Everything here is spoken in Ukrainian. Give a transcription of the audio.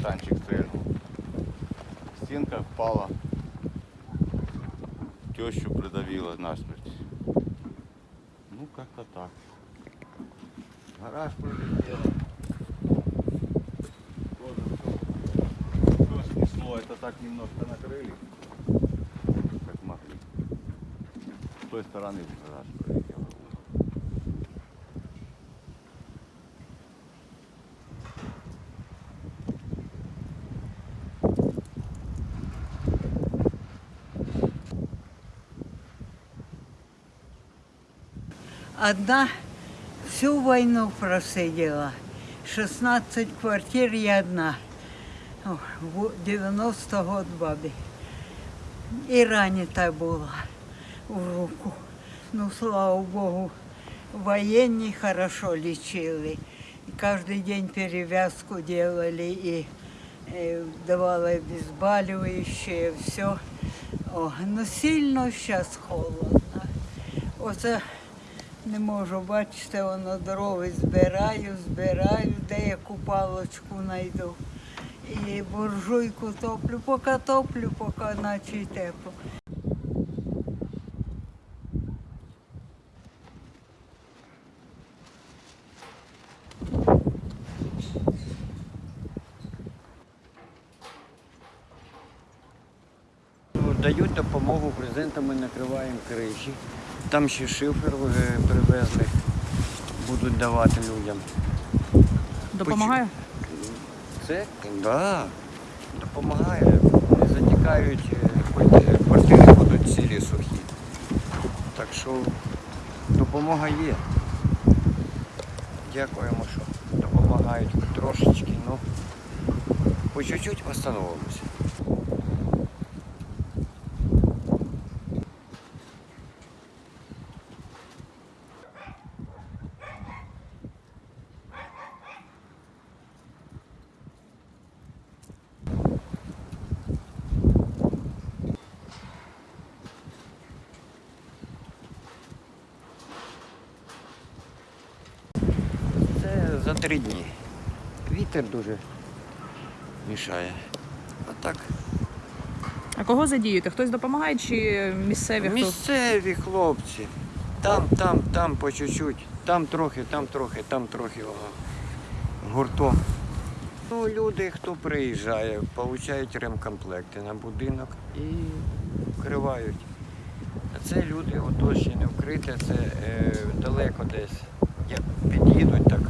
каштанчик стрельнул. Стенка впала. Тещу придавила насмерть. Ну, как-то так. Гараж пролетел. Все снесло. Это так немножко накрыли. Как могли. С той стороны гараж пролетел. Одна всю войну просидела. 16 квартир я одна. О, в 90 год бабі. І ранена була в руку. Ну, слава Богу, военные хорошо лечили. И каждый день перевязку делали и э, давали обезболивающее, все. О, ну сильно зараз холодно. Оце не можу, бачите, воно дрова збираю, збираю, де яку палочку знайду. І буржуйку топлю, поки топлю, поки наче й тепло. Дають допомогу брезентом, ми накриваємо криші. Там ще шифер е, привезли, будуть давати людям. Допомагає? Це да, допомагає. Не затікають, е, квартири будуть цілі сухі. Так що допомога є. Дякуємо, що допомагають трошечки, ну по чуть-чуть встановимося. Це за три дні. Вітер дуже мішає. А так, А кого задіюєте? Хтось допомагає чи місцеві хто? місцеві хлопці. Там, там, там по чуть-чуть. Там трохи, там трохи, там трохи воно. Гуртом. Ну, люди, хто приїжджає, получають ремкомплекти на будинок і вкривають. А це люди, ото ще не вкрите, це е, далеко десь. Як під'їдуть, так